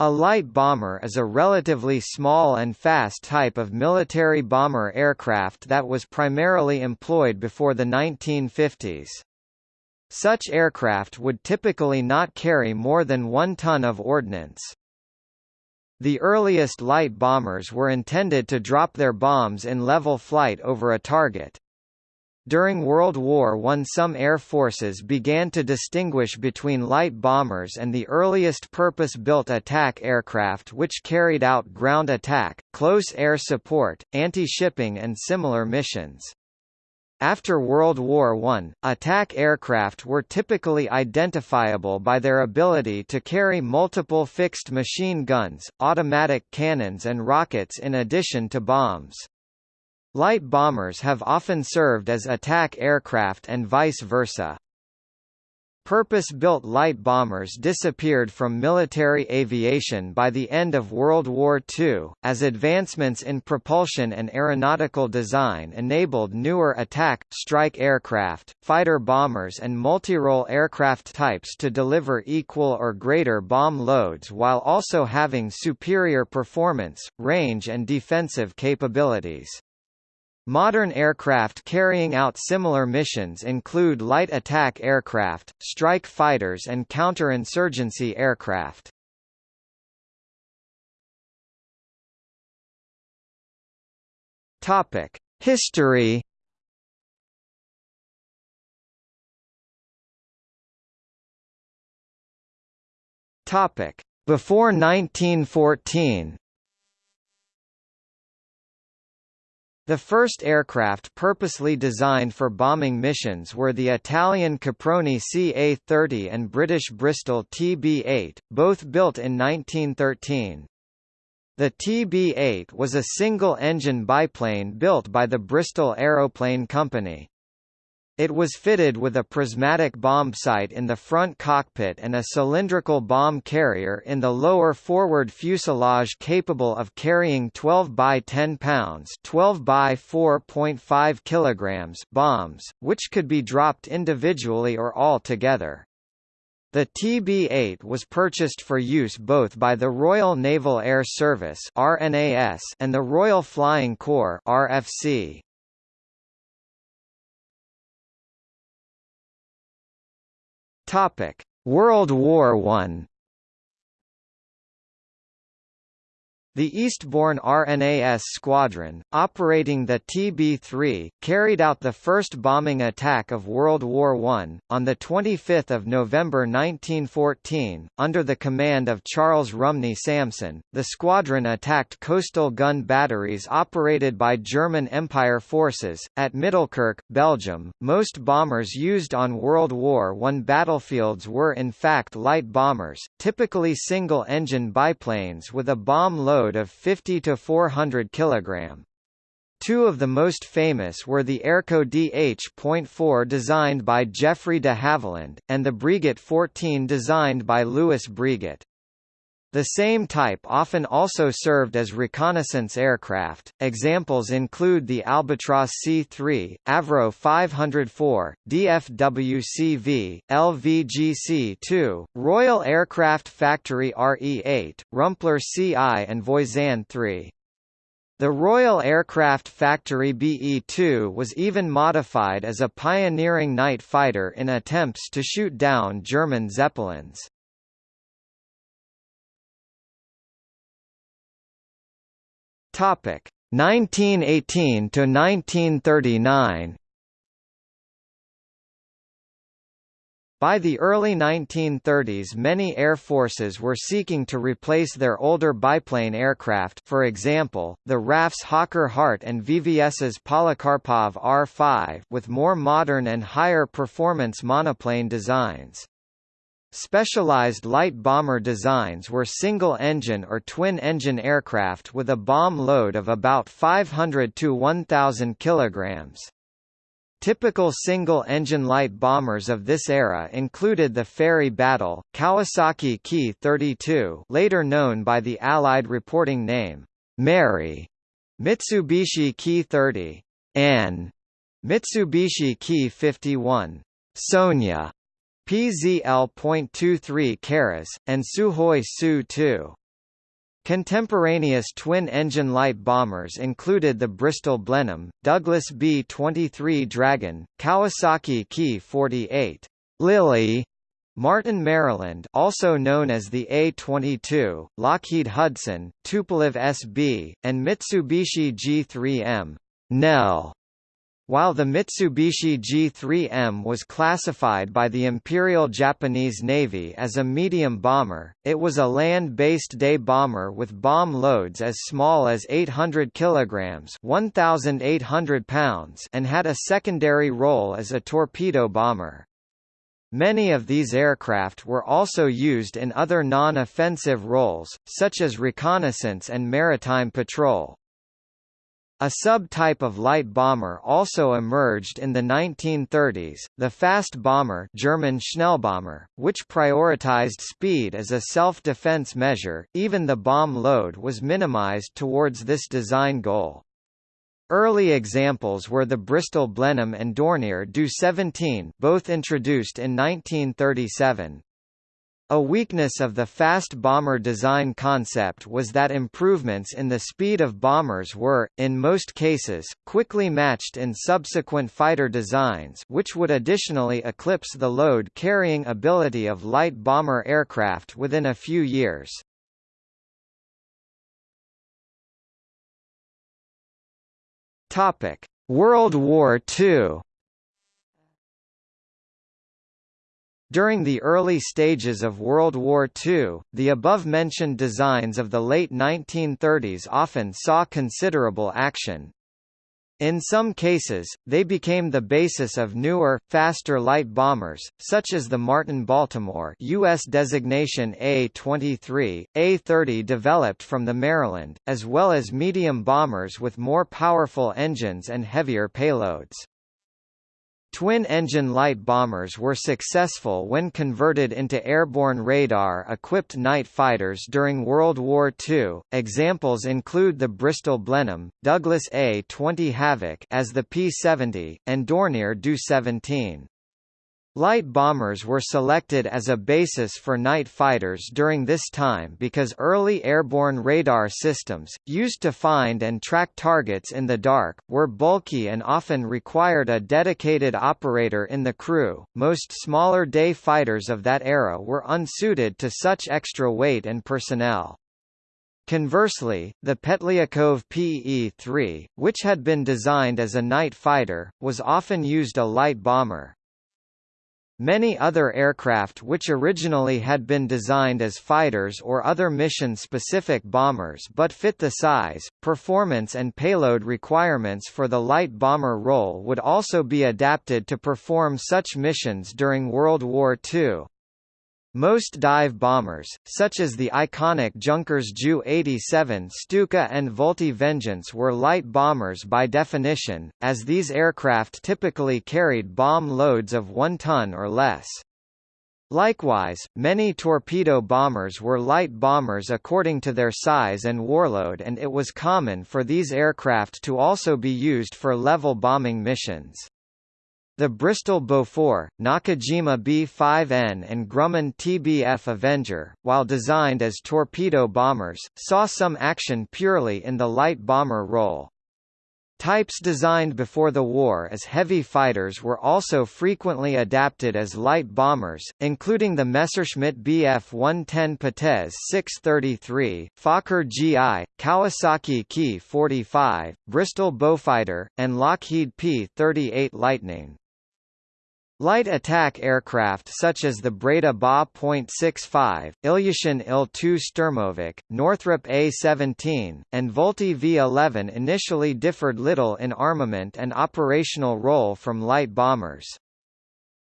A light bomber is a relatively small and fast type of military bomber aircraft that was primarily employed before the 1950s. Such aircraft would typically not carry more than one ton of ordnance. The earliest light bombers were intended to drop their bombs in level flight over a target. During World War I some air forces began to distinguish between light bombers and the earliest purpose-built attack aircraft which carried out ground attack, close air support, anti-shipping and similar missions. After World War I, attack aircraft were typically identifiable by their ability to carry multiple fixed machine guns, automatic cannons and rockets in addition to bombs. Light bombers have often served as attack aircraft and vice versa. Purpose-built light bombers disappeared from military aviation by the end of World War II, as advancements in propulsion and aeronautical design enabled newer attack, strike aircraft, fighter bombers and multirole aircraft types to deliver equal or greater bomb loads while also having superior performance, range and defensive capabilities. Modern aircraft carrying out similar missions include light attack aircraft, strike fighters and counterinsurgency aircraft. History. Before 1914. The first aircraft purposely designed for bombing missions were the Italian Caproni CA-30 and British Bristol TB-8, both built in 1913. The TB-8 was a single-engine biplane built by the Bristol Aeroplane Company. It was fitted with a prismatic bomb sight in the front cockpit and a cylindrical bomb carrier in the lower forward fuselage capable of carrying 12 by 10 pounds 12 by 4.5 kilograms bombs, which could be dropped individually or all together. The TB-8 was purchased for use both by the Royal Naval Air Service and the Royal Flying Corps (RFC). Topic: World War I The Eastbourne RNAS Squadron, operating the TB-3, carried out the first bombing attack of World War I, on 25 November 1914, under the command of Charles Rumney Samson. The squadron attacked coastal gun batteries operated by German Empire forces, at Middelkerk, Belgium. Most bombers used on World War I battlefields were in fact light bombers, typically single-engine biplanes with a bomb load of 50 to 400 kg. Two of the most famous were the Airco DH.4 designed by Geoffrey de Havilland, and the Breguet 14 designed by Louis Breguet. The same type often also served as reconnaissance aircraft. Examples include the Albatros C-3, Avro 504, DFWCV, LVGC-2, Royal Aircraft Factory RE-8, Rumpler CI and Voisin 3. The Royal Aircraft Factory BE-2 was even modified as a pioneering night fighter in attempts to shoot down German Zeppelins. Topic 1918 to 1939. By the early 1930s many air forces were seeking to replace their older biplane aircraft for example, the RAF's Hawker Hart and VVS's Polikarpov R-5 with more modern and higher performance monoplane designs. Specialized light bomber designs were single-engine or twin-engine aircraft with a bomb load of about 500 to 1,000 kilograms. Typical single-engine light bombers of this era included the Fairey Battle, Kawasaki Ki-32 later known by the Allied reporting name, Mary, Mitsubishi Ki-30, Ann, Mitsubishi Ki-51, Sonia, PZL.23 Karas, and Sukhoi Su-2. Contemporaneous twin-engine light bombers included the Bristol Blenheim, Douglas B-23 Dragon, Kawasaki Ki-48, Lily, Martin Maryland also known as the A-22, Lockheed Hudson, Tupolev SB, and Mitsubishi G3M, Nell. While the Mitsubishi G3M was classified by the Imperial Japanese Navy as a medium bomber, it was a land-based day bomber with bomb loads as small as 800 kilograms (1,800 pounds) and had a secondary role as a torpedo bomber. Many of these aircraft were also used in other non-offensive roles, such as reconnaissance and maritime patrol. A subtype of light bomber also emerged in the 1930s, the fast bomber German Schnellbomber, which prioritized speed as a self-defense measure, even the bomb load was minimized towards this design goal. Early examples were the Bristol Blenheim and Dornier Do 17 both introduced in 1937. A weakness of the fast bomber design concept was that improvements in the speed of bombers were, in most cases, quickly matched in subsequent fighter designs which would additionally eclipse the load-carrying ability of light bomber aircraft within a few years. World War II. During the early stages of World War II, the above-mentioned designs of the late 1930s often saw considerable action. In some cases, they became the basis of newer, faster light bombers, such as the Martin Baltimore U.S. designation A-23, A-30 developed from the Maryland, as well as medium bombers with more powerful engines and heavier payloads. Twin-engine light bombers were successful when converted into airborne radar-equipped night fighters during World War II. Examples include the Bristol Blenheim, Douglas A-20 Havoc as the P-70, and Dornier Do-17. Light bombers were selected as a basis for night fighters during this time because early airborne radar systems, used to find and track targets in the dark, were bulky and often required a dedicated operator in the crew. Most smaller day fighters of that era were unsuited to such extra weight and personnel. Conversely, the Petliakov PE-3, which had been designed as a night fighter, was often used a light bomber. Many other aircraft which originally had been designed as fighters or other mission-specific bombers but fit the size, performance and payload requirements for the light bomber role would also be adapted to perform such missions during World War II. Most dive bombers, such as the iconic Junkers Ju-87 Stuka and Vultee Vengeance were light bombers by definition, as these aircraft typically carried bomb loads of 1 ton or less. Likewise, many torpedo bombers were light bombers according to their size and warload and it was common for these aircraft to also be used for level bombing missions. The Bristol Beaufort, Nakajima B-5N and Grumman TBF Avenger, while designed as torpedo bombers, saw some action purely in the light bomber role. Types designed before the war as heavy fighters were also frequently adapted as light bombers, including the Messerschmitt Bf 110 Potez 633, Fokker GI, Kawasaki Ki 45, Bristol Beaufighter, and Lockheed P-38 Lightning. Light attack aircraft such as the Breda Ba.65, Ilyushin Il-2 Sturmovik, Northrop A-17, and Vultee V-11 initially differed little in armament and operational role from light bombers.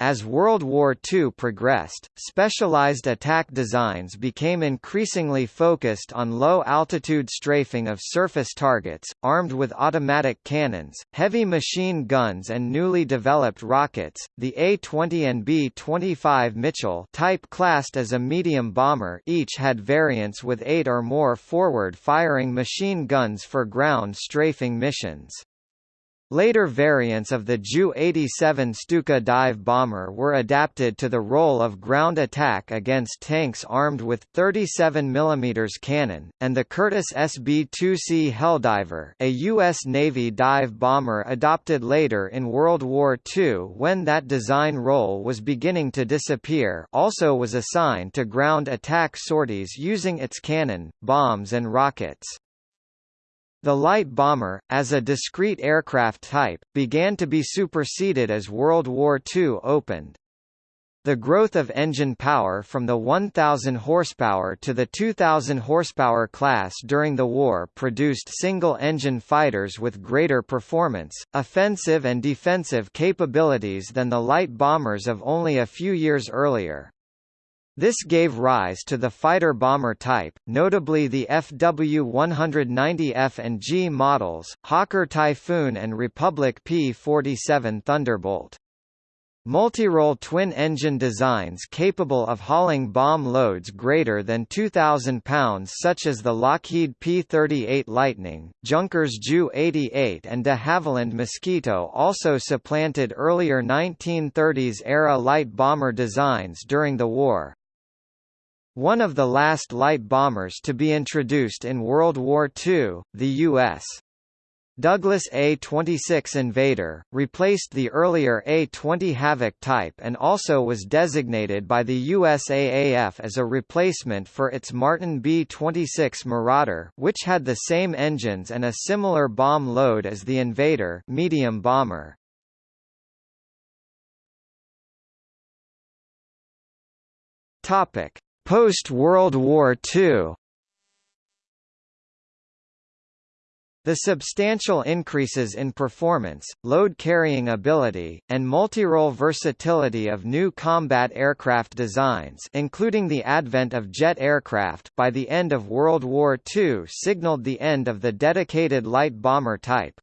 As World War II progressed, specialized attack designs became increasingly focused on low-altitude strafing of surface targets, armed with automatic cannons, heavy machine guns and newly developed rockets. The A-20 and B-25 Mitchell type classed as a medium bomber each had variants with eight or more forward-firing machine guns for ground strafing missions. Later variants of the Ju-87 Stuka dive bomber were adapted to the role of ground attack against tanks armed with 37 mm cannon, and the Curtiss SB-2C Helldiver a U.S. Navy dive bomber adopted later in World War II when that design role was beginning to disappear also was assigned to ground attack sorties using its cannon, bombs and rockets. The light bomber, as a discrete aircraft type, began to be superseded as World War II opened. The growth of engine power from the 1,000 horsepower to the 2,000 horsepower class during the war produced single-engine fighters with greater performance, offensive and defensive capabilities than the light bombers of only a few years earlier. This gave rise to the fighter-bomber type, notably the FW-190F and G models, Hawker Typhoon and Republic P-47 Thunderbolt. Multi-role twin-engine designs capable of hauling bomb loads greater than 2,000 pounds such as the Lockheed P-38 Lightning, Junkers Ju-88 and de Havilland Mosquito also supplanted earlier 1930s-era light bomber designs during the war. One of the last light bombers to be introduced in World War II, the U.S. Douglas A-26 Invader, replaced the earlier A-20 Havoc type and also was designated by the USAAF as a replacement for its Martin B-26 Marauder which had the same engines and a similar bomb load as the Invader medium bomber. Topic. Post-World War II The substantial increases in performance, load-carrying ability, and multi-role versatility of new combat aircraft designs including the advent of jet aircraft by the end of World War II signaled the end of the dedicated light bomber type.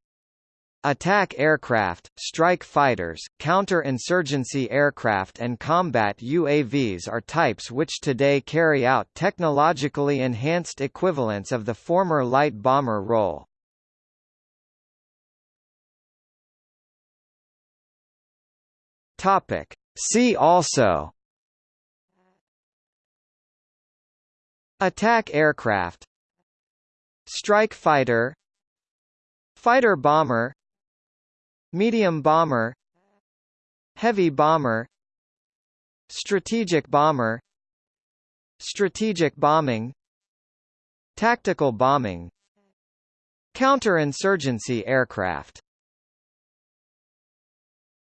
Attack aircraft, strike fighters, counter-insurgency aircraft and combat UAVs are types which today carry out technologically enhanced equivalents of the former light bomber role. See also Attack aircraft Strike fighter Fighter bomber Medium bomber Heavy bomber Strategic bomber Strategic bombing Tactical bombing Counterinsurgency aircraft